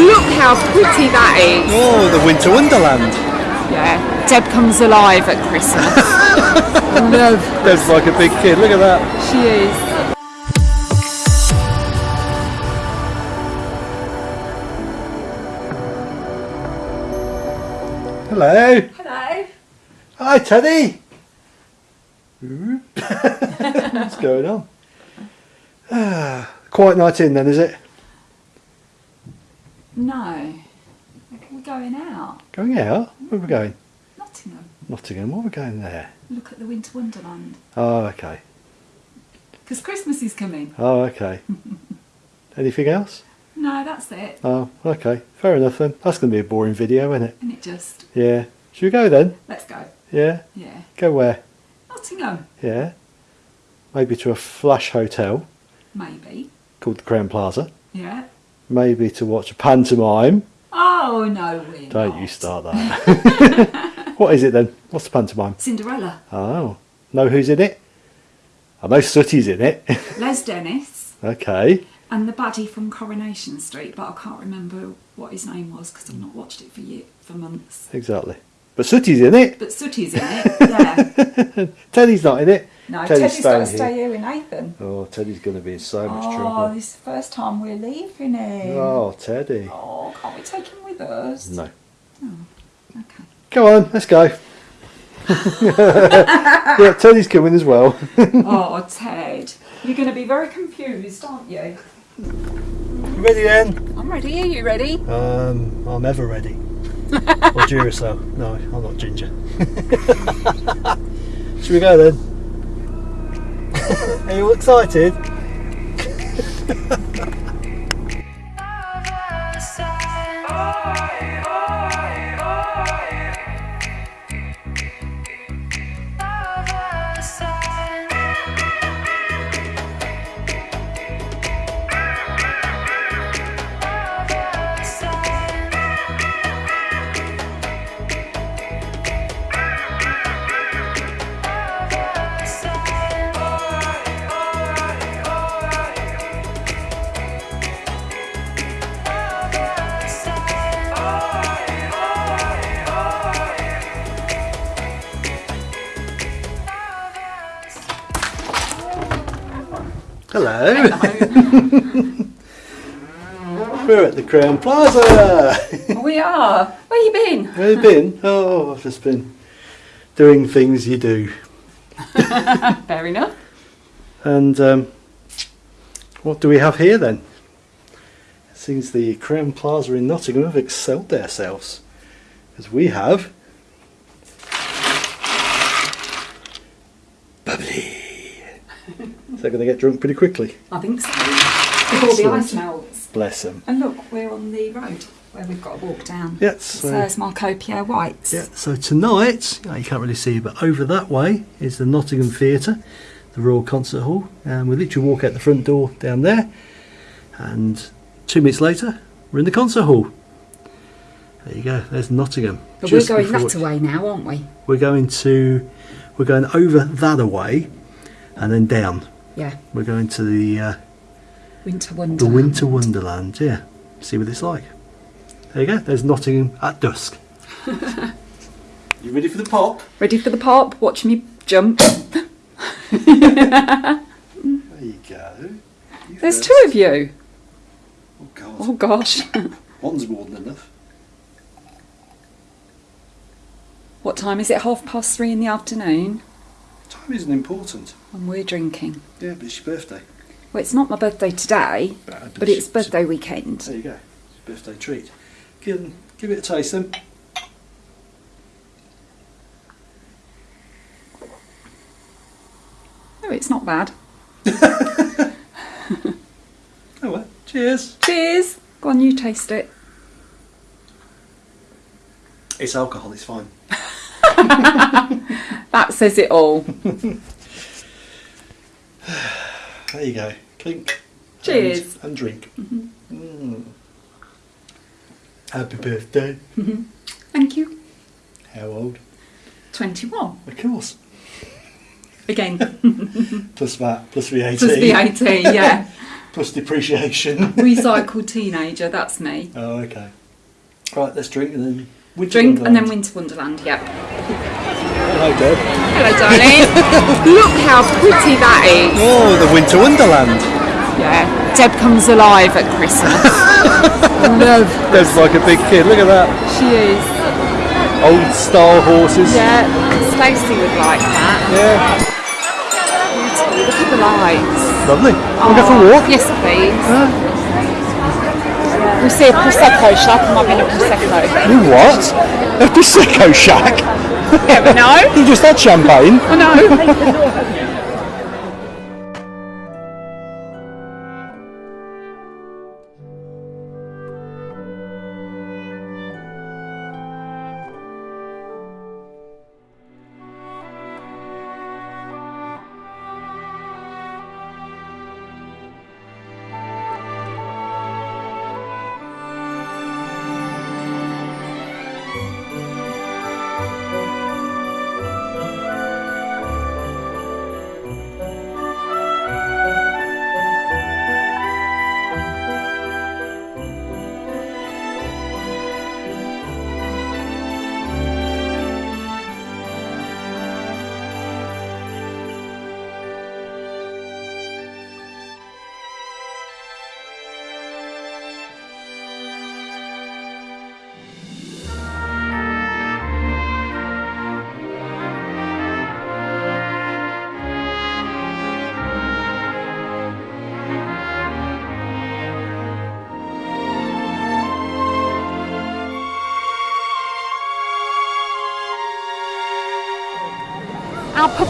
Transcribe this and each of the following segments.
Look how pretty that is. Oh, the Winter Wonderland. Yeah, Deb comes alive at Christmas. Love. Deb's like a big kid. Look at that. She is. Hello. Hello. Hi, Teddy. What's going on? Ah, quiet night in then, is it? No. We're going out. Going out? Where are we going? Nottingham. Nottingham. What are we going there? Look at the Winter Wonderland. Oh, okay. Because Christmas is coming. Oh, okay. Anything else? No, that's it. Oh, okay. Fair enough then. That's going to be a boring video, isn't it? And it just. Yeah. Should we go then? Let's go. Yeah. Yeah. Go where? Nottingham. Yeah. Maybe to a flash hotel Maybe. called the Crowne Plaza. Yeah. Maybe to watch a pantomime. Oh, no, we're Don't not. you start that. what is it then? What's the pantomime? Cinderella. Oh. Know who's in it? I know Sooty's in it. Les Dennis. okay. And the baddie from Coronation Street, but I can't remember what his name was because I've not watched it for for months. Exactly. But Sooty's in it. But Sooty's in it, yeah. Teddy's not in it. No, Teddy's Teddy's got to stay here with Nathan. Oh, Teddy's going to be in so much Oh, trouble. Oh, this is the first time we're leaving him. Oh, Teddy. Oh, can't we take him with us? No. Okay. Go on, let's go. yeah, Teddy's coming as well. oh, Ted, you're going to be very confused, aren't you? ready then? I'm ready. Are you ready? Um, I'm ever ready. or Duracell. No, I'm not ginger. Should we go then? Are you excited? Hello. We're at the Crowne Plaza. we are. Where you been? Where have you been? Oh, I've just been doing things you do. Fair enough. And um, what do we have here then? It seems the Crowne Plaza in Nottingham have excelled themselves. As we have That going to get drunk pretty quickly? I think so. Before the ice melts. Bless them. And look, we're on the road where we've got to walk down. Yes. So there's Marco Pierre White's. Yeah, so tonight, you can't really see, but over that way is the Nottingham Theatre, the Royal Concert Hall, and we literally walk out the front door down there, and two minutes later, we're in the concert hall. There you go. There's Nottingham. But we're going that away now, aren't we? We're going to, we're going over that away, and then down. Yeah. We're going to the uh, Winter the Wonderland. Winter Wonderland. Yeah. See what it's like. There you go. There's Nottingham at dusk. you ready for the pop? Ready for the pop? Watch me jump. There you go. You There's first. two of you. Oh God. Oh gosh. One's more than enough. what time is it? Half past three in the afternoon. Time isn't important. And we're drinking. Yeah, but it's your birthday. Well, it's not my birthday today, But, but it's birthday weekend. There you go. It's a birthday treat. Give, give it a taste then. Oh, it's not bad. Oh well. Cheers. Cheers. Go on, you taste it. It's alcohol. It's fine. That says it all. There you go. Clink. Cheers. And, and drink. Mm. Happy birthday. Thank you. How old? 21. Of course. Again, Plus that. Plus the VAT. plus VAT, yeah. plus depreciation. Recycled teenager, that's me. oh, okay. Right, let's drink and then winter Drink and then Wonderland. Winter Wonderland, yep. Hello, Deb. Hello, darling. Look how pretty that is. Oh, the Winter Wonderland. Yeah, Deb comes alive at Christmas. Love. Deb's like a big kid. Look at that. She is. Old style horses. Yeah, Stacey would like that. Yeah. Look at the lights. Lovely. We'll go for a oh, walk. Yes, please. We see a prosecco shop. Might be a prosecco. You what? A prosecco shack. Know. You just had champagne. Oh, I know.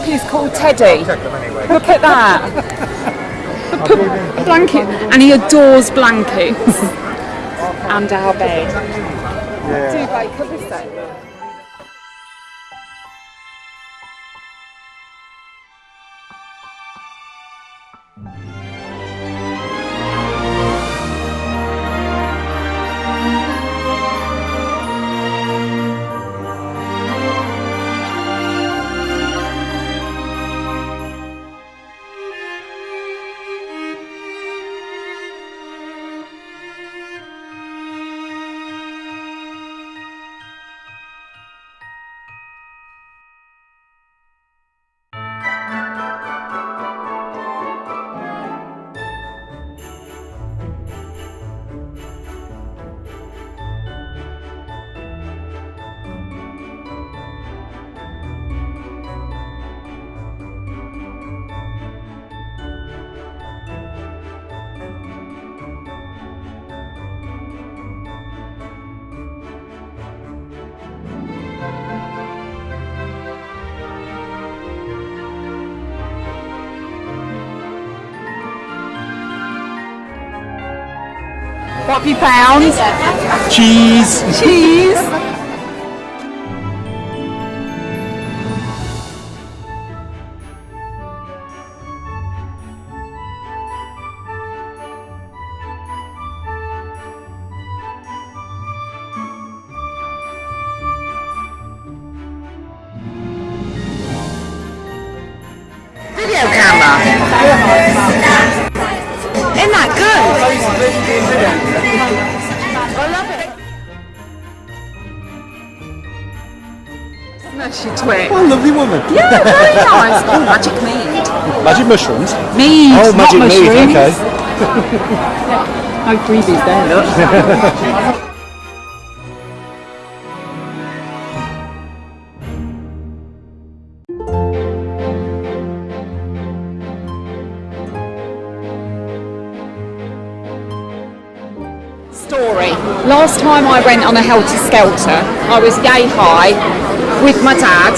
Is called Teddy. Look at that. Blanket, and he adores blankets and our bed. Duvet cover What have you found? Cheese. Cheese. Video camera. Isn't that good? I love it. Smash your twig. What a lovely woman. Yeah, very nice. Oh, magic mead. Magic mushrooms. Mead, Oh, not magic mead. mushrooms. Okay. No freebies there, look. I went on a helter skelter, I was yay high with my dad.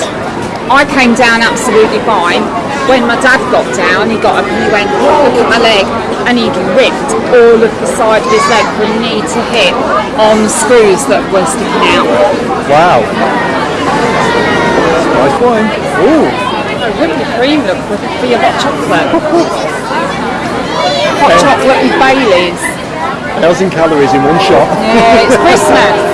I came down absolutely fine. When my dad got down, he got up and he went, look at my leg, and he'd ripped all of the side of his leg from knee to hip on screws that were sticking out. Wow. Nice wine. Ooh. Oh, whipping cream, look, for, for your hot chocolate. hot chocolate with Baileys. Thousand calories in one shot. Yeah, it's Christmas.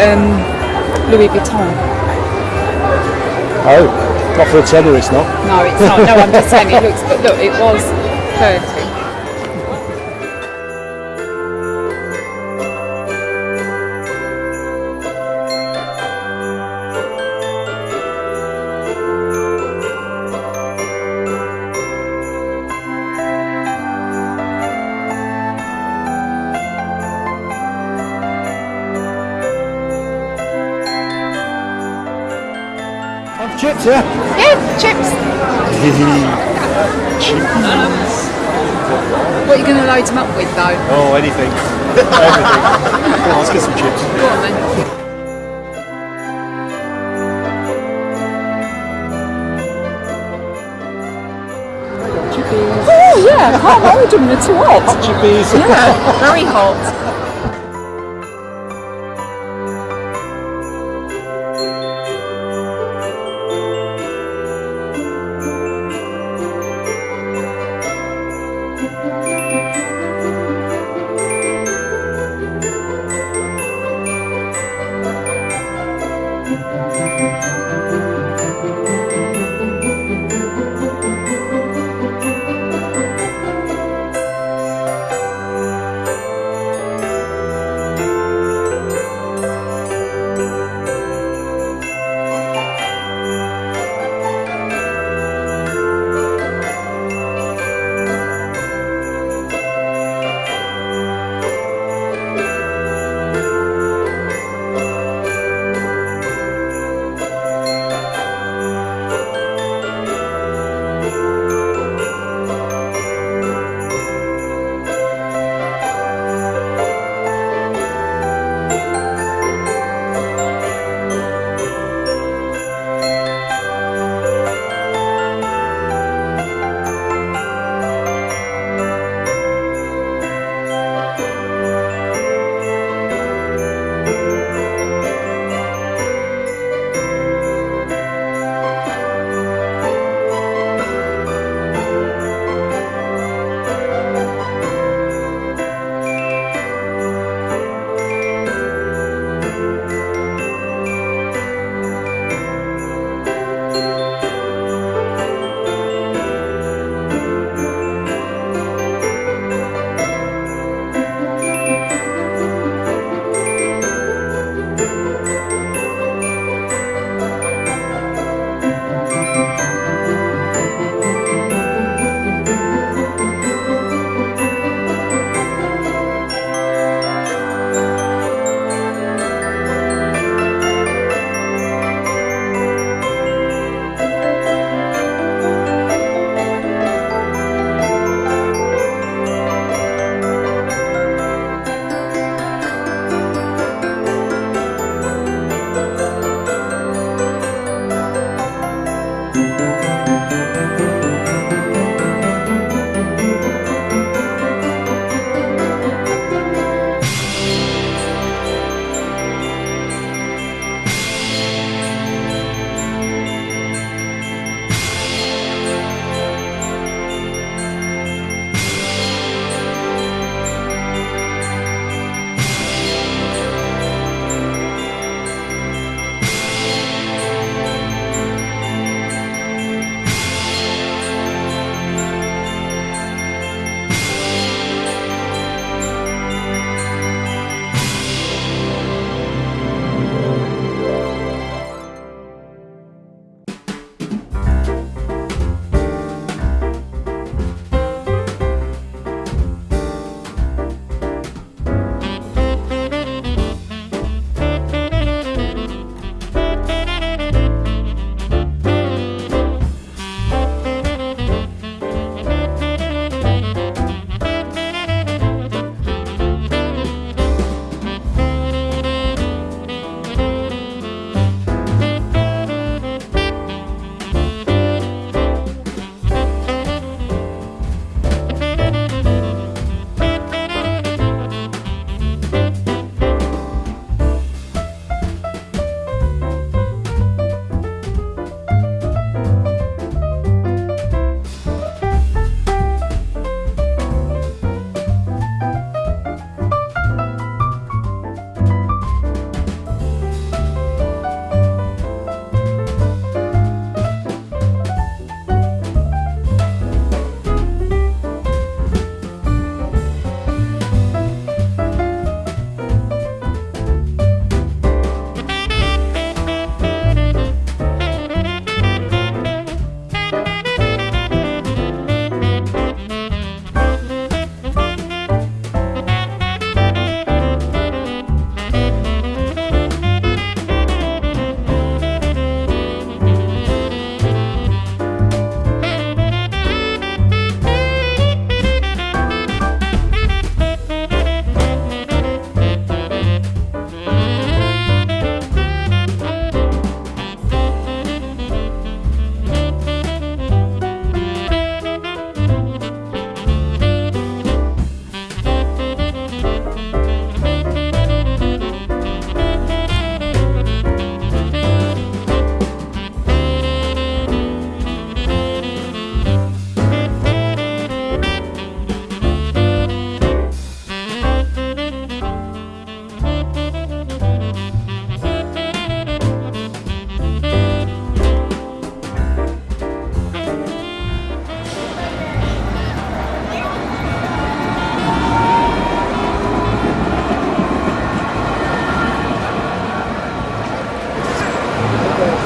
Um, Louis Vuitton. Oh, not for a tenner, it's not. No, it's not. No, I'm just saying it looks. But look, it was thirty. Chips, yeah? Yeah, chips. Chippies. What are you going to load them up with, though? Oh, anything. Everything. Come on, let's get some chips. Go on then. Oh yeah, I can't hold them. They're too hot. Chippies. Yeah, very hot.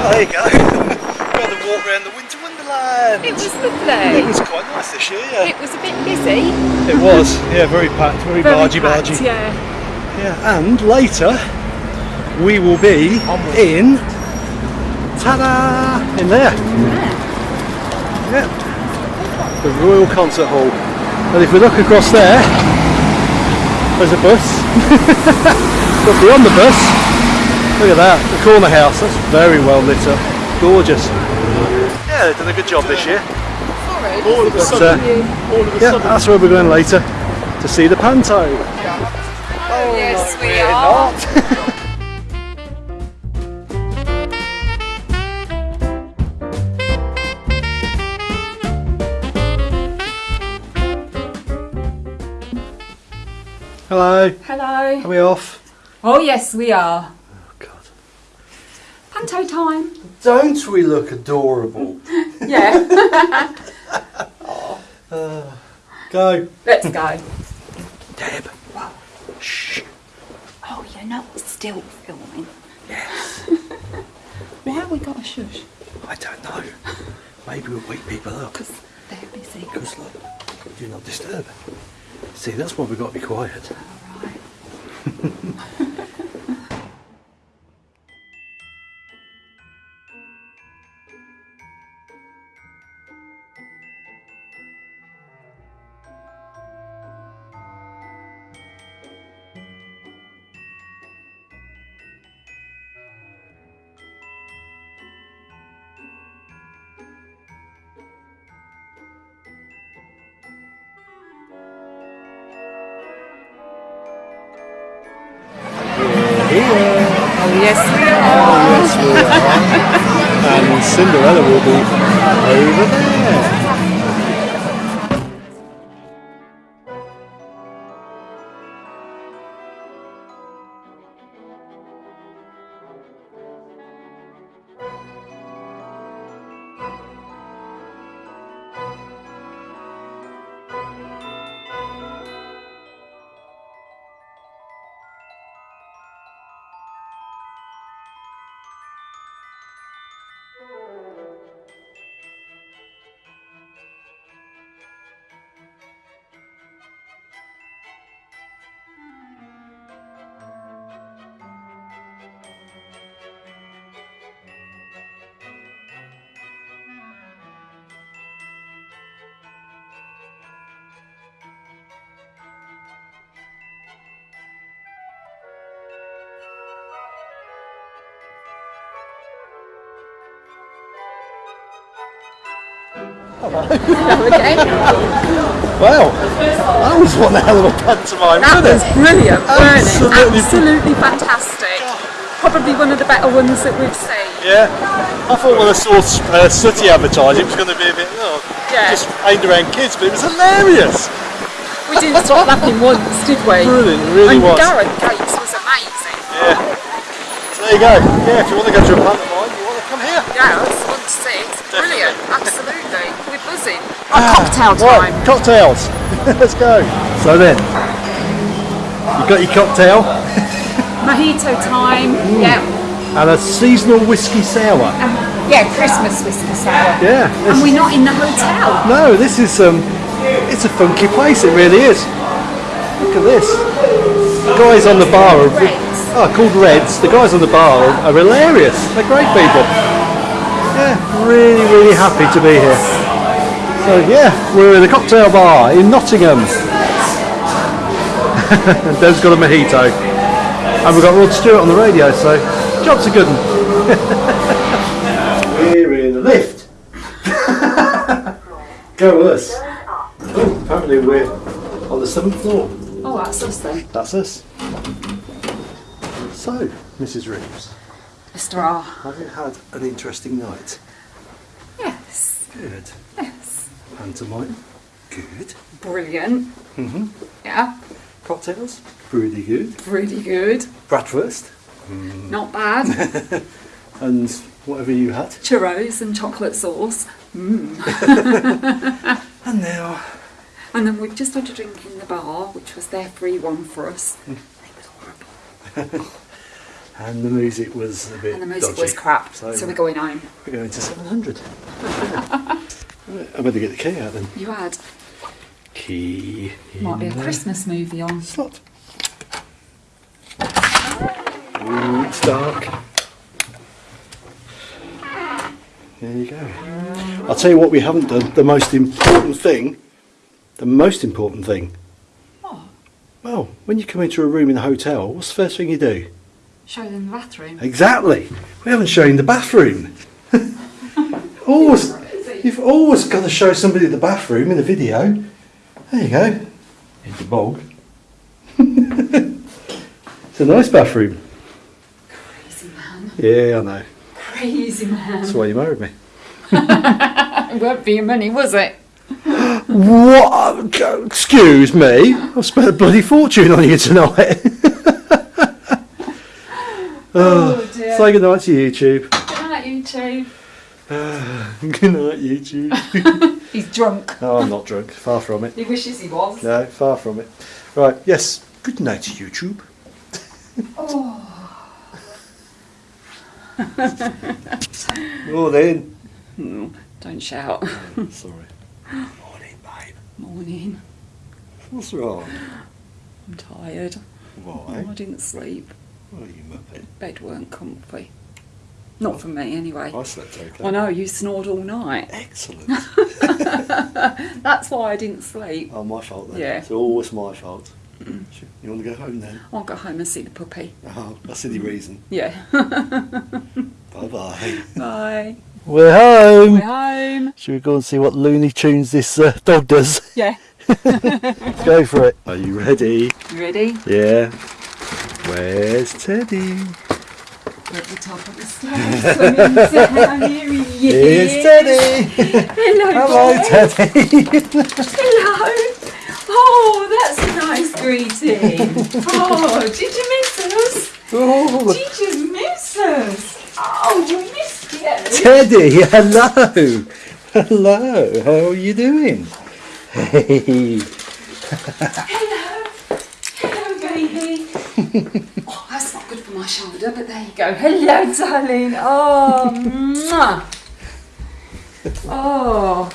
Oh, there you go. Another walk around the winter wonderland. It was lovely. It was quite nice this year, yeah. It was a bit busy. It was, yeah, very packed, very, very bargy bargy. Yeah. Yeah, and later we will be Onward. in ta-da! In there. Yeah. yeah. The Royal Concert Hall. And if we look across there, there's a bus. but beyond the bus look at that, the corner house. That's very well lit up, gorgeous. Yeah, they've done a good job this year. All of a But, sudden, uh, all of a yeah, sudden, that's where we're going later to see the panto. yes, we We're are. not. Hello, Hello. are we off? Oh yes, we are. Oh Panto time. Don't we look adorable? Yeah. Uh, go. Let's go. Deb. Shh. Oh, you're not still filming. Yes. Why have we got a shush? I don't know. Maybe we'll wake people up. Because they're busy. Because look, do not disturb. See, that's why we've got to be quiet. Alright. Here. Yes, are. Yes, we are. and Cinderella will be over there. Okay. Wow, that was one hell of a pantomime, That was it? brilliant? Absolutely. Absolutely fantastic. Probably one of the better ones that we've seen. Yeah. I thought when I saw uh, Sooty advertise, it was going to be a bit, oh, Yeah. just aimed around kids, but it was hilarious. We didn't stop laughing once, did we? Brilliant, really and was. Gareth Gates was amazing. Yeah. So there you go. Yeah, if you want to go to a pantomime, you want to come here. Yeah, that's one to see. It's brilliant, absolutely. We're buzzing. Ah, cocktail Right, time. cocktails. Let's go. So then, you've got your cocktail Mojito time. Yeah. and a seasonal whiskey sour. Yeah, Christmas whiskey sour. Yeah. And we're not in the hotel. no, this is um, it's a funky place. It really is. Look at this. The guys on the bar are. Oh, called Reds. The guys on the bar are, are hilarious. They're great people. Yeah, really, really happy to be here. So yeah, we're in a cocktail bar in Nottingham. and Deb's got a mojito. And we've got Rod Stewart on the radio, so job's a good one. we're in the lift. Go us. Oh, apparently we're on the seventh floor. Oh, that's us then. That's us. So, Mrs. Reeves, Mr. R. have you had an interesting night? Yes. Good. Yes. Pantomime? Good. Brilliant. Mm-hmm. Yeah. Cocktails? Pretty good. Really good. Bratwurst? Not bad. And whatever you had. Churros and chocolate sauce. And now, And then we've just had a drink in the bar, which was their free one for us. Mm. It was horrible. and the music was a bit And the music dodgy. was crap. So, So, we're going home. we're going to 700. Right, I better get the key out then. You had. Key. Might be a. Christmas movie on. Slot. Ooh, it's dark. There you go. I'll tell you what we haven't done. The most important thing. The most important thing. What? Well, when you come into a room in a hotel, what's the first thing you do? Show them the bathroom. Exactly. We haven't shown the bathroom. always, you've always got to show somebody the bathroom in a video. There you go. In the bog. it's a nice bathroom. Crazy man. Yeah, I know. Crazy man. That's why you married me. It weren't for your money, was it? What? Excuse me. I've spent a bloody fortune on you tonight. Oh dear. Say goodnight to YouTube. Good night, you two. Good night, YouTube. He's drunk. oh, I'm not drunk. Far from it. He wishes he was. No, far from it. Right, yes. Good night, YouTube. Oh. oh then. Mm, don't shout. Oh, sorry. Morning, babe. Morning. What's wrong? I'm tired. Why? Oh, I didn't sleep. Oh, you muppet. Bed weren't comfy. Not for me, anyway. I slept okay. I know you snored all night. Excellent. That's why I didn't sleep. oh, my fault then. Yeah. It's always my fault. You want to go home then? I'll go home and see the puppy. Oh, that's the reason. Yeah. Bye bye. Bye. We're home. We're home. Should we go and see what Looney Tunes this uh, dog does? Yeah. go for it. Are you ready? You ready? Yeah. Where's Teddy? At the top of the stairs. Swimming down. Here he is. Here's Teddy. Hello, Hello, boy. Teddy. Hello. Oh, that's a nice greeting. Oh, did you miss us? oh, Did you miss us? Oh, we missed you. Teddy, hello. Hello. How are you doing? Hey. Hello. oh, that's not good for my shoulder, but there you go. Hello, darling. Oh, mwah. Oh,